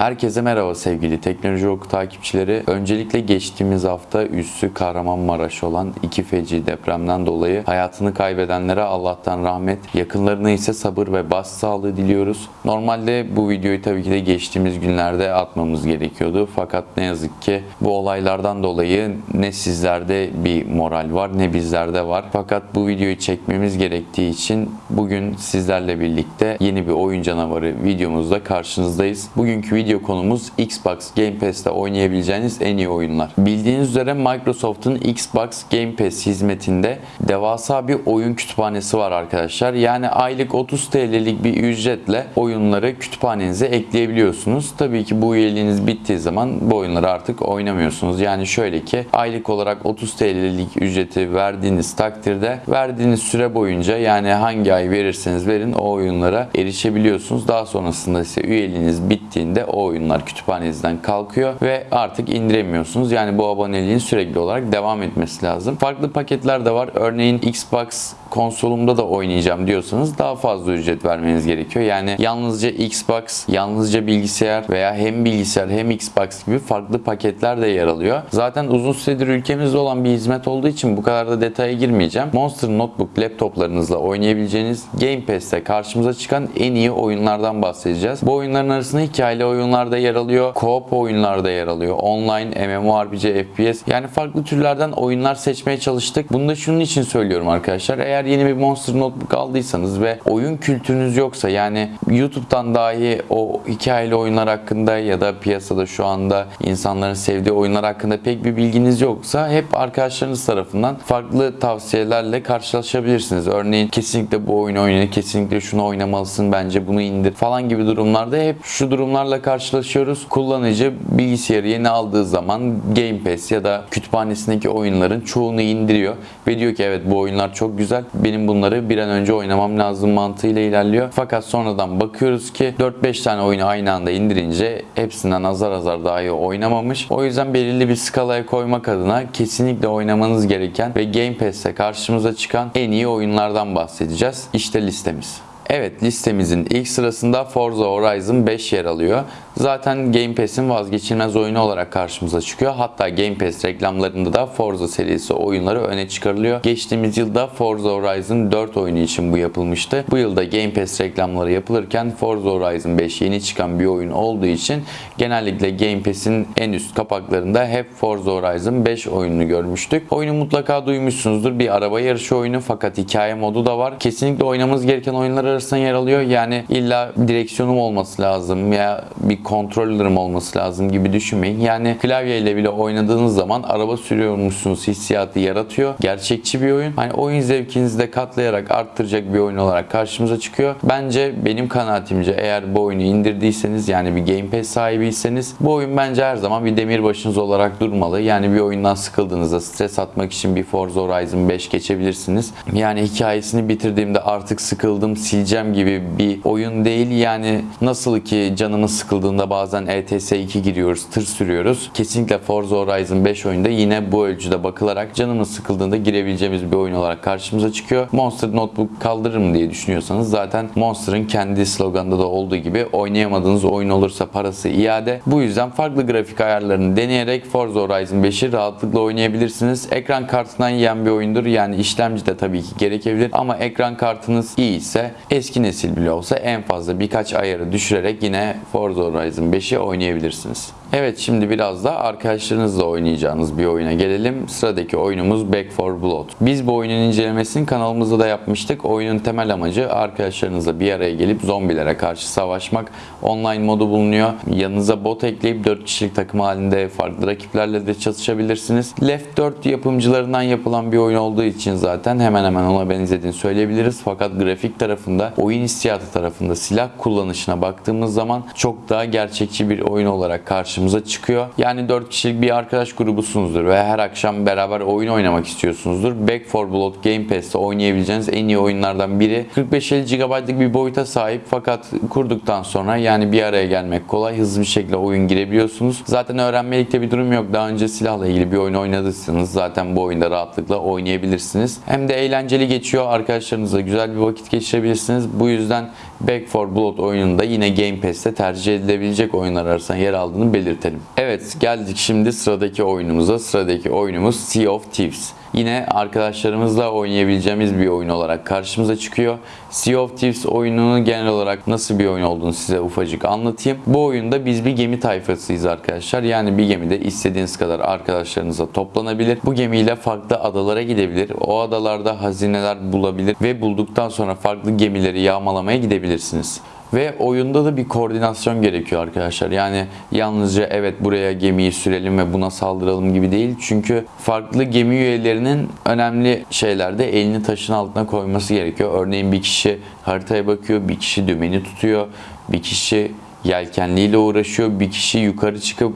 Herkese merhaba sevgili Teknoloji Oku takipçileri. Öncelikle geçtiğimiz hafta üssü Kahramanmaraş olan iki feci depremden dolayı hayatını kaybedenlere Allah'tan rahmet, yakınlarına ise sabır ve başsağlığı diliyoruz. Normalde bu videoyu tabii ki de geçtiğimiz günlerde atmamız gerekiyordu. Fakat ne yazık ki bu olaylardan dolayı ne sizlerde bir moral var ne bizlerde var. Fakat bu videoyu çekmemiz gerektiği için bugün sizlerle birlikte yeni bir oyun canavarı videomuzda karşınızdayız. Bugünkü video konumuz Xbox Game Pass'te oynayabileceğiniz en iyi oyunlar. Bildiğiniz üzere Microsoft'un Xbox Game Pass hizmetinde devasa bir oyun kütüphanesi var arkadaşlar. Yani aylık 30 TL'lik bir ücretle oyunları kütüphanenize ekleyebiliyorsunuz. Tabii ki bu üyeliğiniz bittiği zaman bu oyunları artık oynamıyorsunuz. Yani şöyle ki aylık olarak 30 TL'lik ücreti verdiğiniz takdirde verdiğiniz süre boyunca yani hangi ay verirseniz verin o oyunlara erişebiliyorsunuz. Daha sonrasında ise üyeliğiniz bittiğinde o oyunlar kütüphanenizden kalkıyor ve artık indiremiyorsunuz. Yani bu aboneliğin sürekli olarak devam etmesi lazım. Farklı paketler de var. Örneğin Xbox konsolumda da oynayacağım diyorsanız daha fazla ücret vermeniz gerekiyor. Yani yalnızca Xbox, yalnızca bilgisayar veya hem bilgisayar hem Xbox gibi farklı paketler de yer alıyor. Zaten uzun süredir ülkemizde olan bir hizmet olduğu için bu kadar da detaya girmeyeceğim. Monster Notebook laptoplarınızla oynayabileceğiniz Game Pass'te karşımıza çıkan en iyi oyunlardan bahsedeceğiz. Bu oyunların arasında hikayeli oyunlar da yer alıyor, co-op oyunlar da yer alıyor, online, MMORPG, FPS yani farklı türlerden oyunlar seçmeye çalıştık. Bunu da şunun için söylüyorum arkadaşlar. Eğer yeni bir Monster Notebook aldıysanız ve oyun kültürünüz yoksa yani YouTube'dan dahi o hikayeli oyunlar hakkında ya da piyasada şu anda insanların sevdiği oyunlar hakkında pek bir bilginiz yoksa hep arkadaşlarınız tarafından farklı tavsiyelerle karşılaşabilirsiniz. Örneğin kesinlikle bu oyunu oyna, kesinlikle şunu oynamalısın, bence bunu indir falan gibi durumlarda hep şu durumlarla karşılaşıyoruz. Kullanıcı bilgisayarı yeni aldığı zaman Game Pass ya da kütüphanesindeki oyunların çoğunu indiriyor ve diyor ki evet bu oyunlar çok güzel. Benim bunları bir an önce oynamam lazım mantığıyla ilerliyor. Fakat sonradan bakıyoruz ki 4-5 tane oyunu aynı anda indirince hepsinden azar azar daha iyi oynamamış. O yüzden belirli bir skalaya koymak adına kesinlikle oynamanız gereken ve Game Pass'te karşımıza çıkan en iyi oyunlardan bahsedeceğiz. İşte listemiz. Evet listemizin ilk sırasında Forza Horizon 5 yer alıyor. Zaten Game Pass'in vazgeçilmez oyunu olarak karşımıza çıkıyor. Hatta Game Pass reklamlarında da Forza serisi oyunları öne çıkarılıyor. Geçtiğimiz yılda Forza Horizon 4 oyunu için bu yapılmıştı. Bu yılda Game Pass reklamları yapılırken Forza Horizon 5 yeni çıkan bir oyun olduğu için genellikle Game Pass'in en üst kapaklarında hep Forza Horizon 5 oyununu görmüştük. Oyunu mutlaka duymuşsunuzdur. Bir araba yarışı oyunu fakat hikaye modu da var. Kesinlikle oynamamız gereken oyunlar arasında yer alıyor. Yani illa direksiyonum olması lazım ya bir kontrollerim olması lazım gibi düşünmeyin. Yani klavyeyle bile oynadığınız zaman araba sürüyormuşsunuz hissiyatı yaratıyor. Gerçekçi bir oyun. Hani oyun zevkinizi de katlayarak arttıracak bir oyun olarak karşımıza çıkıyor. Bence benim kanaatimce eğer bu oyunu indirdiyseniz yani bir Game Pass sahibiyseniz bu oyun bence her zaman bir demirbaşınız olarak durmalı. Yani bir oyundan sıkıldığınızda stres atmak için bir Forza Horizon 5 geçebilirsiniz. Yani hikayesini bitirdiğimde artık sıkıldım sileceğim gibi bir oyun değil. Yani nasıl ki canımız sıkıldığında bazen ETS 2 giriyoruz, tır sürüyoruz. Kesinlikle Forza Horizon 5 oyunda yine bu ölçüde bakılarak canımız sıkıldığında girebileceğimiz bir oyun olarak karşımıza çıkıyor. Monster Notebook kaldırır mı diye düşünüyorsanız zaten Monster'ın kendi sloganında da olduğu gibi oynayamadığınız oyun olursa parası iade. Bu yüzden farklı grafik ayarlarını deneyerek Forza Horizon 5'i rahatlıkla oynayabilirsiniz. Ekran kartından yiyen bir oyundur. Yani işlemci de tabii ki gerekebilir ama ekran kartınız iyi ise eski nesil bile olsa en fazla birkaç ayarı düşürerek yine Forza Horizon 5'i oynayabilirsiniz. Evet şimdi biraz da arkadaşlarınızla oynayacağınız bir oyuna gelelim. Sıradaki oyunumuz Back 4 Blood. Biz bu oyunun incelemesini kanalımızda da yapmıştık. Oyunun temel amacı arkadaşlarınızla bir araya gelip zombilere karşı savaşmak. Online modu bulunuyor. Yanınıza bot ekleyip 4 kişilik takım halinde farklı rakiplerle de çatışabilirsiniz. Left 4 yapımcılarından yapılan bir oyun olduğu için zaten hemen hemen ona benzediğini söyleyebiliriz. Fakat grafik tarafında, oyun hissiyatı tarafında silah kullanışına baktığımız zaman çok daha gerçekçi bir oyun olarak karşımıza karşımıza çıkıyor. Yani 4 kişilik bir arkadaş grubusunuzdur ve her akşam beraber oyun oynamak istiyorsunuzdur. Back 4 Blood Game Pass'te oynayabileceğiniz en iyi oyunlardan biri. 45-50 GB'lık bir boyuta sahip fakat kurduktan sonra yani bir araya gelmek kolay. Hızlı bir şekilde oyun girebiliyorsunuz. Zaten öğrenmelikte bir durum yok. Daha önce silahla ilgili bir oyun oynadıysanız zaten bu oyunda rahatlıkla oynayabilirsiniz. Hem de eğlenceli geçiyor. Arkadaşlarınızla güzel bir vakit geçirebilirsiniz. Bu yüzden Back 4 Blood oyununda yine Game Pass'te tercih edilebilecek oyunlar arasında yer aldığını belirtelim. Evet geldik şimdi sıradaki oyunumuza. Sıradaki oyunumuz Sea of Thieves. Yine arkadaşlarımızla oynayabileceğimiz bir oyun olarak karşımıza çıkıyor. Sea of Thieves oyununun genel olarak nasıl bir oyun olduğunu size ufacık anlatayım. Bu oyunda biz bir gemi tayfasıyız arkadaşlar. Yani bir gemide istediğiniz kadar arkadaşlarınıza toplanabilir. Bu gemiyle farklı adalara gidebilir. O adalarda hazineler bulabilir ve bulduktan sonra farklı gemileri yağmalamaya gidebilirsiniz. Ve oyunda da bir koordinasyon gerekiyor arkadaşlar. Yani yalnızca evet buraya gemiyi sürelim ve buna saldıralım gibi değil. Çünkü farklı gemi üyelerinin önemli şeylerde elini taşın altına koyması gerekiyor. Örneğin bir kişi haritaya bakıyor, bir kişi dümeni tutuyor, bir kişi yelkenliyle uğraşıyor. Bir kişi yukarı çıkıp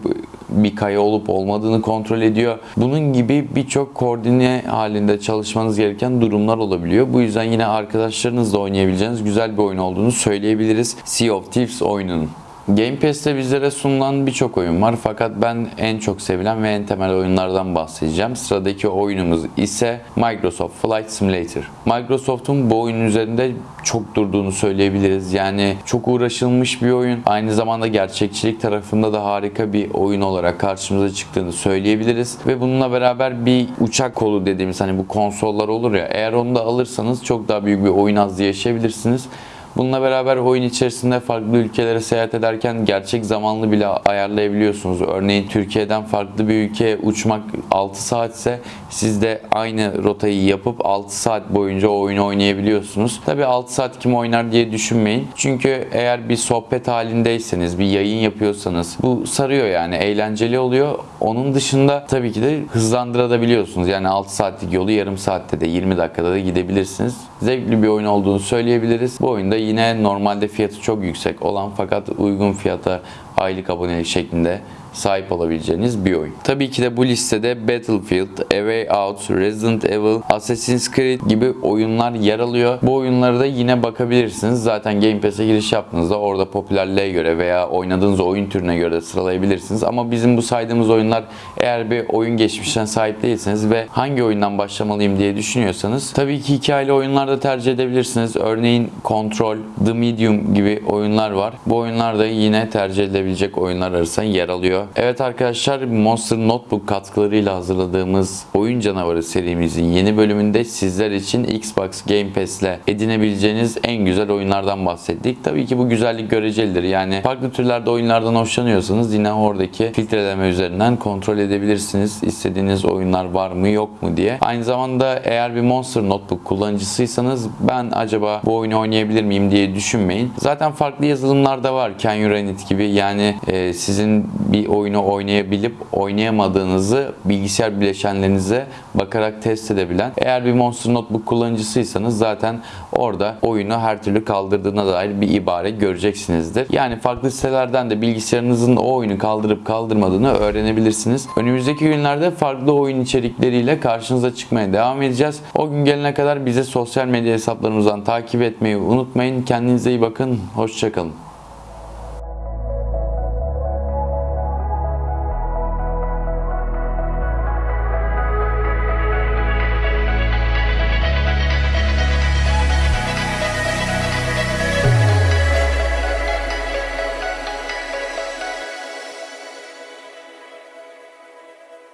bir kaya olup olmadığını kontrol ediyor. Bunun gibi birçok koordine halinde çalışmanız gereken durumlar olabiliyor. Bu yüzden yine arkadaşlarınızla oynayabileceğiniz güzel bir oyun olduğunu söyleyebiliriz. Sea of Thieves oyununun. Game Pass'te bizlere sunulan birçok oyun var fakat ben en çok sevilen ve en temel oyunlardan bahsedeceğim. Sıradaki oyunumuz ise Microsoft Flight Simulator. Microsoft'un bu oyun üzerinde çok durduğunu söyleyebiliriz. Yani çok uğraşılmış bir oyun. Aynı zamanda gerçekçilik tarafında da harika bir oyun olarak karşımıza çıktığını söyleyebiliriz. Ve bununla beraber bir uçak kolu dediğimiz hani bu konsollar olur ya eğer onu da alırsanız çok daha büyük bir oyun hazzı yaşayabilirsiniz. Bununla beraber oyun içerisinde farklı ülkelere seyahat ederken gerçek zamanlı bile ayarlayabiliyorsunuz. Örneğin Türkiye'den farklı bir ülkeye uçmak 6 saatse siz de aynı rotayı yapıp 6 saat boyunca o oyunu oynayabiliyorsunuz. Tabi 6 saat kim oynar diye düşünmeyin. Çünkü eğer bir sohbet halindeyseniz, bir yayın yapıyorsanız bu sarıyor yani eğlenceli oluyor. Onun dışında tabii ki de hızlandırabiliyorsunuz. Yani 6 saatlik yolu yarım saatte de 20 dakikada da gidebilirsiniz. Zevkli bir oyun olduğunu söyleyebiliriz. Bu oyunda yine normalde fiyatı çok yüksek olan fakat uygun fiyata aylık abonelik şeklinde sahip olabileceğiniz bir oyun. Tabii ki de bu listede Battlefield, A Way Out, Resident Evil, Assassin's Creed gibi oyunlar yer alıyor. Bu oyunlara da yine bakabilirsiniz. Zaten Game Pass'e giriş yaptığınızda orada popülerliğe göre veya oynadığınız oyun türüne göre de sıralayabilirsiniz. Ama bizim bu saydığımız oyunlar eğer bir oyun geçmişten sahip değilseniz ve hangi oyundan başlamalıyım diye düşünüyorsanız tabii ki hikayeli oyunlar da tercih edebilirsiniz. Örneğin Control, The Medium gibi oyunlar var. Bu oyunlar da yine tercih edilebilecek oyunlar arasında yer alıyor. Evet arkadaşlar Monster Notebook katkılarıyla hazırladığımız Oyun Canavarı serimizin yeni bölümünde sizler için Xbox Game Pass ile edinebileceğiniz en güzel oyunlardan bahsettik. Tabii ki bu güzellik görecelidir. Yani farklı türlerde oyunlardan hoşlanıyorsanız yine oradaki filtreleme üzerinden kontrol edebilirsiniz. İstediğiniz oyunlar var mı yok mu diye. Aynı zamanda eğer bir Monster Notebook kullanıcısıysanız ben acaba bu oyunu oynayabilir miyim diye düşünmeyin. Zaten farklı yazılımlar da var. Can You gibi yani e, sizin bir oyunu oynayabilip oynayamadığınızı bilgisayar bileşenlerinize bakarak test edebilen. Eğer bir Monster Notebook kullanıcısıysanız zaten orada oyunu her türlü kaldırdığına dair bir ibare göreceksinizdir. Yani farklı sitelerden de bilgisayarınızın o oyunu kaldırıp kaldırmadığını öğrenebilirsiniz. Önümüzdeki günlerde farklı oyun içerikleriyle karşınıza çıkmaya devam edeceğiz. O gün gelene kadar bize sosyal medya hesaplarımızdan takip etmeyi unutmayın. Kendinize iyi bakın. Hoşçakalın.